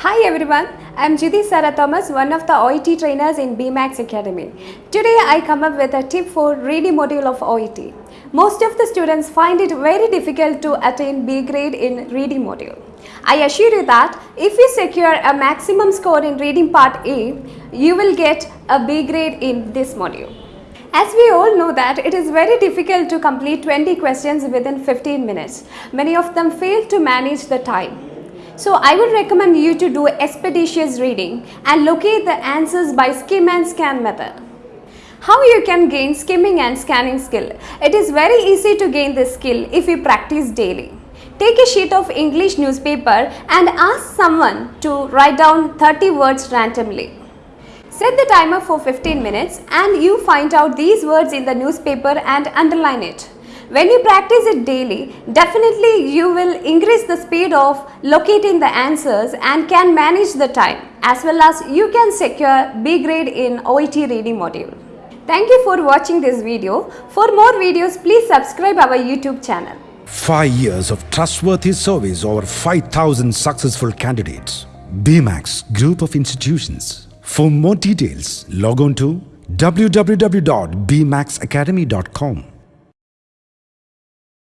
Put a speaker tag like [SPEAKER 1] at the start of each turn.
[SPEAKER 1] Hi everyone, I'm Jyoti Sarah Thomas, one of the OET trainers in BMAX Academy. Today I come up with a tip for reading module of OET. Most of the students find it very difficult to attain B grade in reading module. I assure you that if you secure a maximum score in reading part A, you will get a B grade in this module. As we all know that it is very difficult to complete 20 questions within 15 minutes. Many of them fail to manage the time. So I would recommend you to do expeditious reading and locate the answers by skim and scan method. How you can gain skimming and scanning skill? It is very easy to gain this skill if you practice daily. Take a sheet of English newspaper and ask someone to write down 30 words randomly. Set the timer for 15 minutes and you find out these words in the newspaper and underline it. When you practice it daily, definitely you will increase the speed of locating the answers and can manage the time as well as you can secure B grade in OET reading module. Thank you for watching this video. For more videos, please subscribe our YouTube channel.
[SPEAKER 2] Five years of trustworthy service over 5,000 successful candidates. BMAX Group of Institutions. For more details, log on to www.bmaxacademy.com.